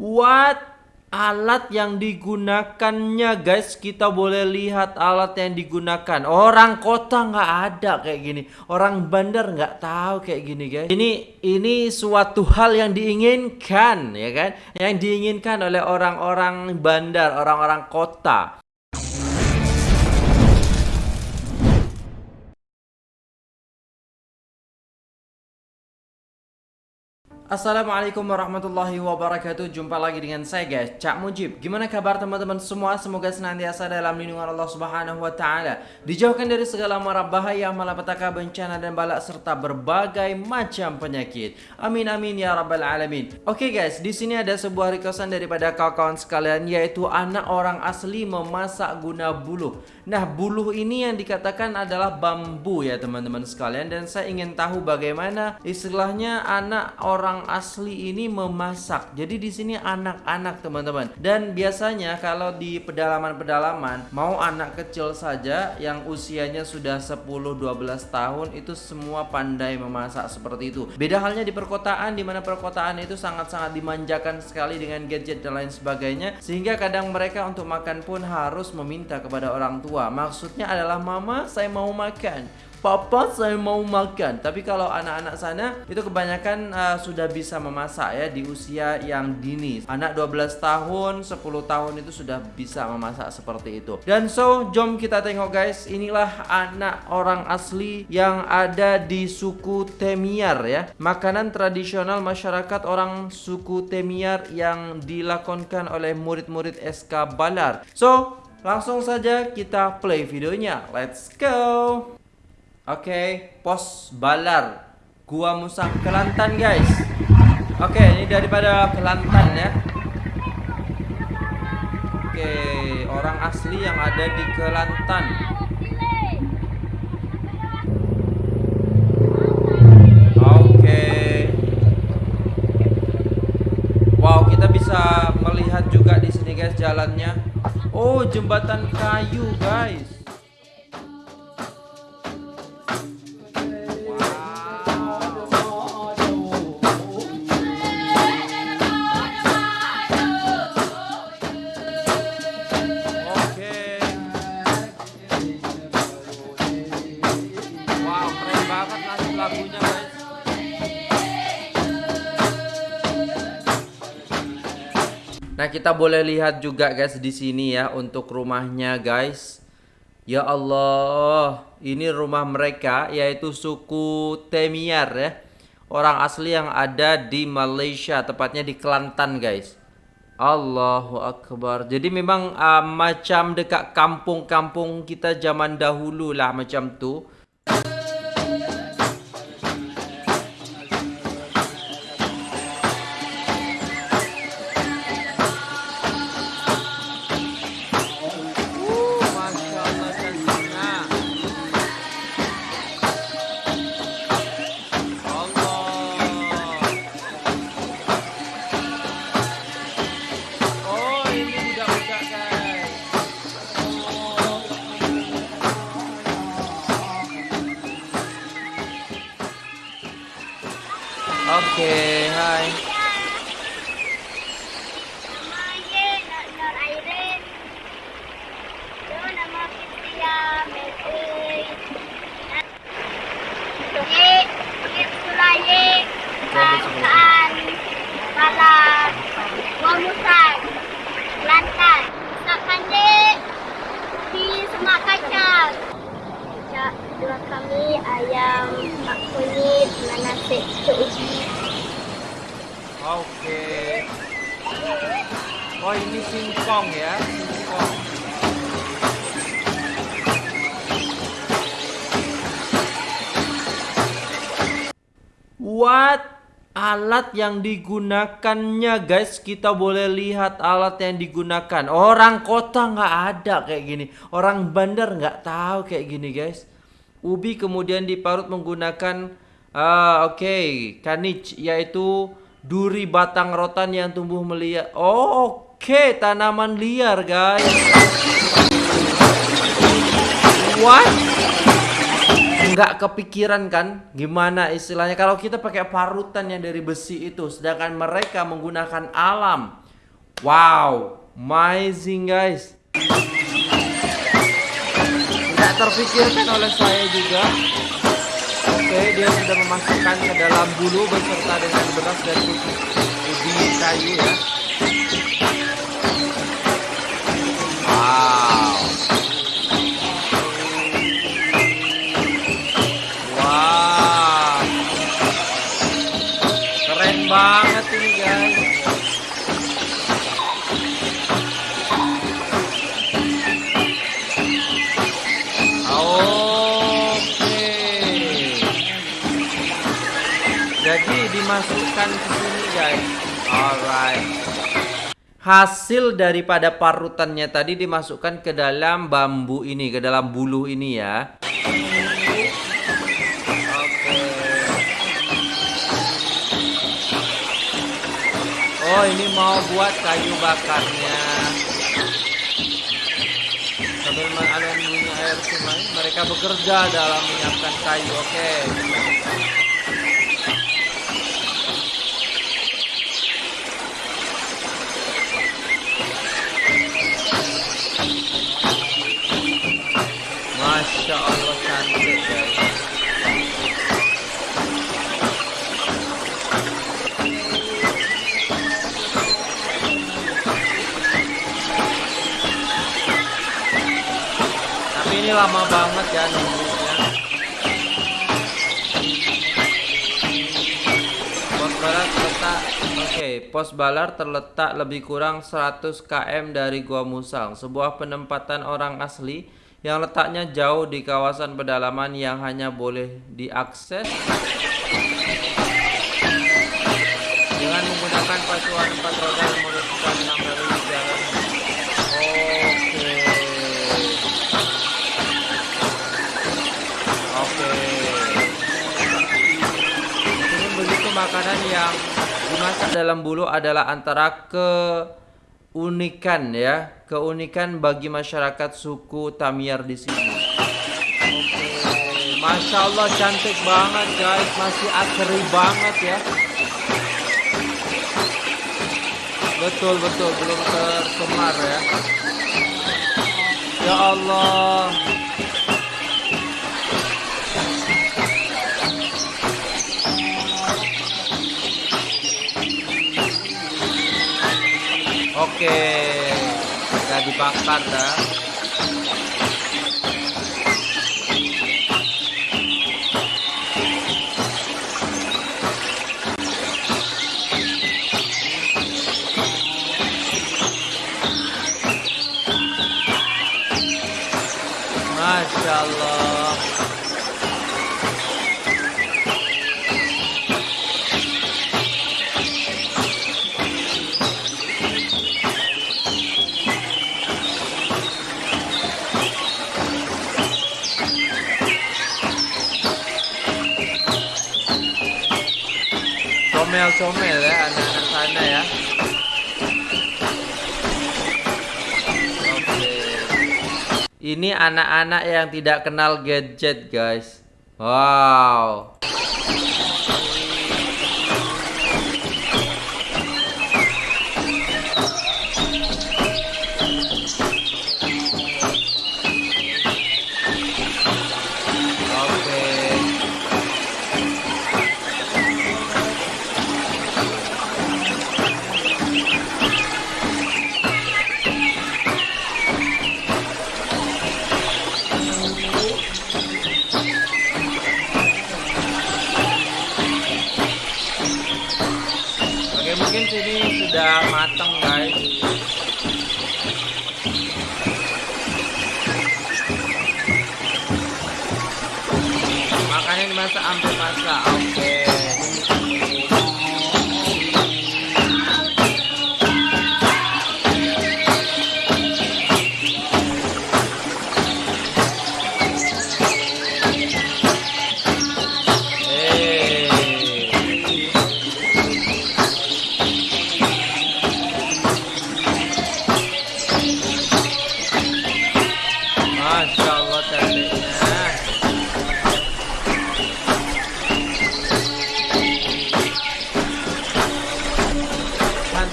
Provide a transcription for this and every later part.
What? Alat yang digunakannya guys Kita boleh lihat alat yang digunakan. Orang kota nggak ada kayak gini. Orang bandar nggak tahu kayak gini guys. Ini ini suatu hal yang diinginkan ya kan? Yang diinginkan oleh orang-orang bandar Orang-orang kota Assalamualaikum warahmatullahi wabarakatuh. Jumpa lagi dengan saya guys. Cak Mujib. Gimana kabar teman-teman semua? Semoga senantiasa dalam lindungan Allah subhanahu wa ta'ala. Dijauhkan dari segala mara bahaya Malapetaka bencana dan balak Serta berbagai macam penyakit. Amin amin ya rabbal alamin. Oke okay guys di sini ada sebuah requestan daripada kawan-kawan sekalian Yaitu anak orang asli memasak guna buluh Nah buluh ini yang dikatakan adalah bambu ya teman-teman sekalian Dan saya ingin tahu bagaimana istilahnya anak orang asli ini memasak. Jadi di sini anak-anak teman-teman. Dan biasanya kalau di pedalaman-pedalaman mau anak kecil saja yang usianya sudah 10-12 tahun itu semua pandai memasak seperti itu. Beda halnya di perkotaan di mana perkotaan itu sangat-sangat dimanjakan sekali dengan gadget dan lain sebagainya sehingga kadang mereka untuk makan pun harus meminta kepada orang tua. Maksudnya adalah mama saya mau makan. Papa saya mau makan. Tapi kalau anak-anak sana Itu kebanyakan uh, sudah bisa memasak ya Di usia yang dini. Anak 12 tahun 10 tahun itu sudah bisa memasak seperti itu. Dan so jom kita tengok guys. Inilah anak orang asli Yang ada di suku Temiar ya. Makanan tradisional masyarakat orang suku Temiar Yang dilakonkan oleh murid-murid SK Balar. So langsung saja kita play videonya. Let's go. Oke, okay, pos Balar. Gua Musa Kelantan guys. Oke, okay, ini daripada Kelantan ya. Oke, okay, orang asli yang ada di Kelantan. Wow, kita bisa melihat juga di guys jalannya Oh, jembatan kayu guys kita boleh lihat juga guys di sini ya untuk rumahnya guys. Ya Allah, ini rumah mereka yaitu suku Temiar ya. Orang asli yang ada di Malaysia, tepatnya di Kelantan guys. Allahu Akbar. Jadi memang uh, macam dekat kampung-kampung kita zaman dahulu lah macam tu. Alat yang digunakannya guys Kita boleh lihat alat yang digunakan Orang kota nggak ada kayak gini Orang bandar nggak tahu kayak gini guys Ubi kemudian diparut menggunakan uh, Oke okay, Kanich Yaitu duri batang rotan yang tumbuh meliar. Oh, oke, okay. tanaman liar, guys. What? Enggak kepikiran kan gimana istilahnya kalau kita pakai parutan yang dari besi itu sedangkan mereka menggunakan alam Wow, amazing guys. Tidak terpikirkan oleh saya juga. Oke, dia sudah memasukkan ke dalam bulu beserta dengan beras dan ubi kayu ya. Jadi dimasukkan ke sini guys. Alright. Hasil daripada parutannya tadi dimasukkan ke dalam bambu ini, ke dalam bulu ini ya. Oke. Oh, ini mau buat kayu bakarnya. Sambil mengalun bunyi air sungai, mereka bekerja dalam menyiapkan kayu. Oke. Masya ini lama banget ya nunggunya. Pos balar terletak Oke, pos balar terletak lebih kurang 100 km dari Gua Musang, sebuah penempatan orang asli yang letaknya jauh di kawasan pedalaman yang hanya boleh diakses dengan menggunakan pacuan empat roda yang merupakan makanan yang dimasak dalam bulu adalah antara keunikan ya, keunikan bagi masyarakat suku Tamiar di sini. Oke, masya Allah cantik banget guys, masih asri banget ya. Betul betul belum tercemar ya. Ya Allah. Oke, udah dibakar dah. Masya Allah. Comel-comel ya anak-anak sana ya. Ini anak-anak yang tidak kenal gadget, guys. Wow.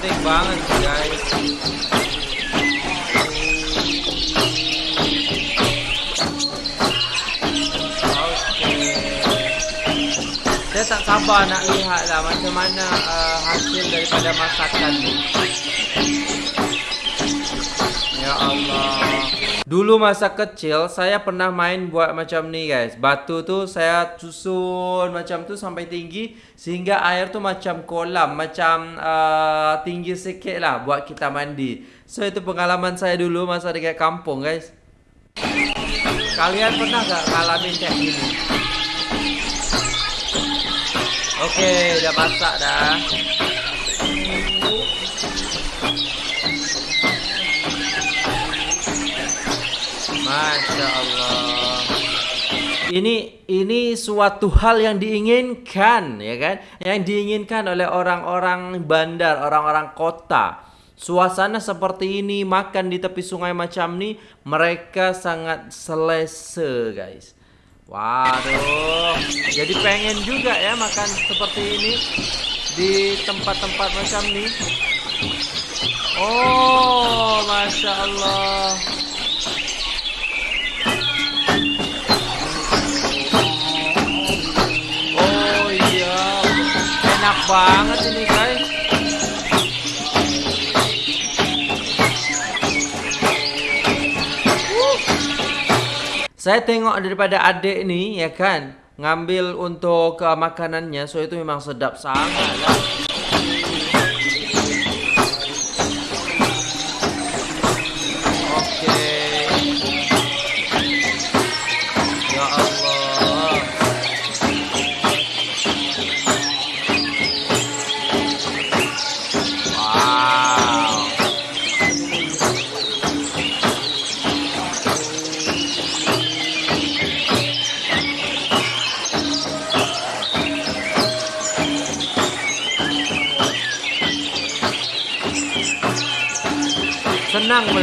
Guys Saya tak sabar nak lihat lah macam mana uh, hasil daripada masakan ni. Ya Allah. Dulu masa kecil saya pernah main buat macam ni guys. Batu tu saya susun macam tu sampai tinggi sehingga air tu macam kolam, macam uh, tinggi sikit lah buat kita mandi. So itu pengalaman saya dulu masa dekat kampung guys. Kalian pernah gak ngalamin kayak gini? Oke, udah masak dah. Masya Allah. Ini ini suatu hal yang diinginkan, ya kan? Yang diinginkan oleh orang-orang bandar, orang-orang kota. Suasana seperti ini, makan di tepi sungai macam ini, mereka sangat selesa, guys. Waduh, jadi pengen juga ya makan seperti ini di tempat-tempat macam ini. Oh, masya Allah. Banget ini guys. Saya tengok daripada adik ni ya kan ngambil untuk uh, makanannya so itu memang sedap sangat lah.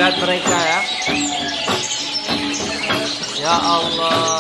Melihat mereka ya. Ya Allah,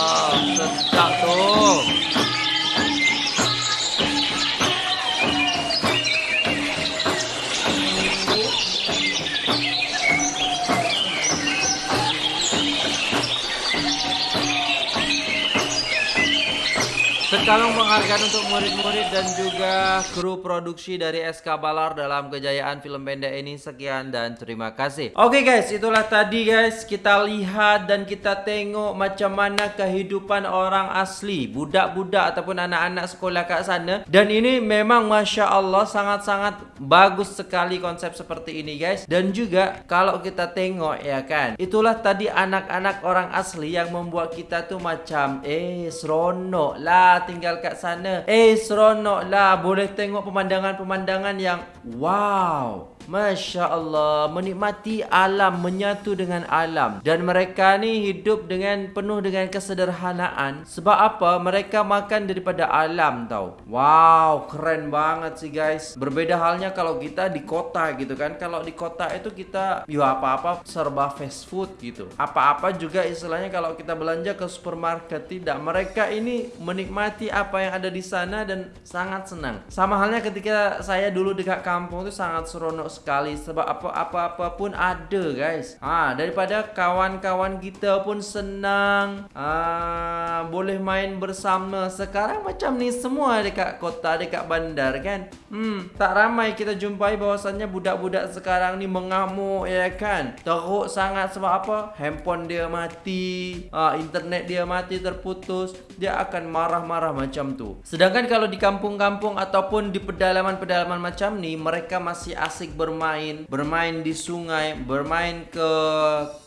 Sekarang penghargaan untuk murid-murid dan juga kru produksi dari SK Balar dalam kejayaan film pendek ini sekian dan terima kasih. Oke guys, itulah tadi guys kita lihat dan kita tengok macam mana kehidupan orang asli, budak-budak ataupun anak-anak sekolah kat sana. Dan ini memang masya Allah sangat-sangat bagus sekali konsep seperti ini guys. Dan juga kalau kita tengok ya kan, itulah tadi anak-anak orang asli yang membuat kita tuh macam eh seronok lah tinggal kat sana. Eh seronok lah boleh tengok pemandangan-pemandangan yang wow. Masya Allah Menikmati alam Menyatu dengan alam. Dan mereka ni hidup dengan Penuh dengan kesederhanaan. Sebab apa? Mereka makan daripada alam tau. Wow Keren banget sih guys. Berbeda halnya kalau kita di kota gitu kan. Kalau di kota itu kita Ya apa-apa serba fast food gitu. Apa-apa juga istilahnya Kalau kita belanja ke supermarket Tidak. Mereka ini menikmati apa yang ada di sana Dan sangat senang. Sama halnya ketika saya dulu dekat kampung itu Sangat seronok sekali sebab apa-apa pun ada guys. Ha daripada kawan-kawan kita pun senang. Ha boleh main bersama. Sekarang macam ni semua dekat kota, dekat bandar kan. Hmm tak ramai kita jumpai bahwasannya budak-budak sekarang ni mengamuk ya kan. Teruk sangat sebab apa? Handphone dia mati, ha, internet dia mati terputus, dia akan marah-marah macam tu. Sedangkan kalau di kampung-kampung ataupun di pedalaman-pedalaman macam ni mereka masih asik bermain, bermain di sungai, bermain ke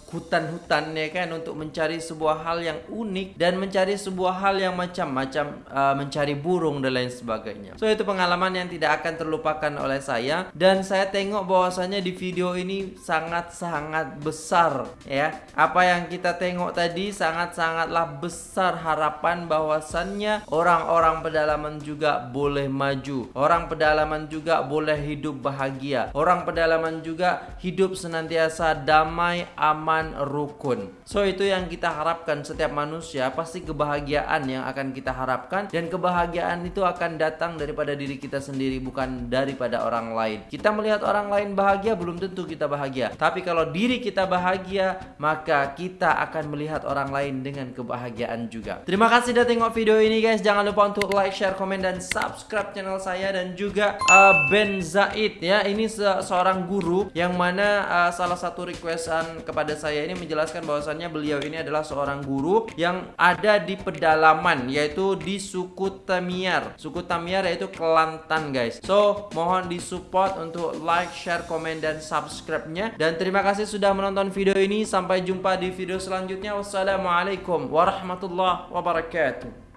hutan-hutan ya kan untuk mencari sebuah hal yang unik dan mencari sebuah hal yang macam-macam uh, mencari burung dan lain sebagainya. So itu pengalaman yang tidak akan terlupakan oleh saya dan saya tengok bahwasanya di video ini sangat-sangat besar ya. Apa yang kita tengok tadi sangat-sangatlah besar harapan bahwasannya orang-orang pedalaman juga boleh maju. Orang pedalaman juga boleh hidup bahagia. Orang pedalaman juga hidup senantiasa damai, aman iman rukun. So itu yang kita harapkan setiap manusia pasti kebahagiaan yang akan kita harapkan dan kebahagiaan itu akan datang daripada diri kita sendiri bukan daripada orang lain. Kita melihat orang lain bahagia belum tentu kita bahagia. Tapi kalau diri kita bahagia, maka kita akan melihat orang lain dengan kebahagiaan juga. Terima kasih sudah tengok video ini guys. Jangan lupa untuk like, share, komen dan subscribe channel saya dan juga uh, Ben Zaid ya. Ini se seorang guru yang mana uh, salah satu requestan kepada saya ini menjelaskan bahwasannya beliau ini adalah seorang guru yang ada di pedalaman yaitu di suku Tamiar. Suku Tamiar yaitu Kelantan guys. So, mohon disupport untuk like, share, komen dan subscribe-nya dan terima kasih sudah menonton video ini. Sampai jumpa di video selanjutnya. Wassalamualaikum warahmatullahi wabarakatuh.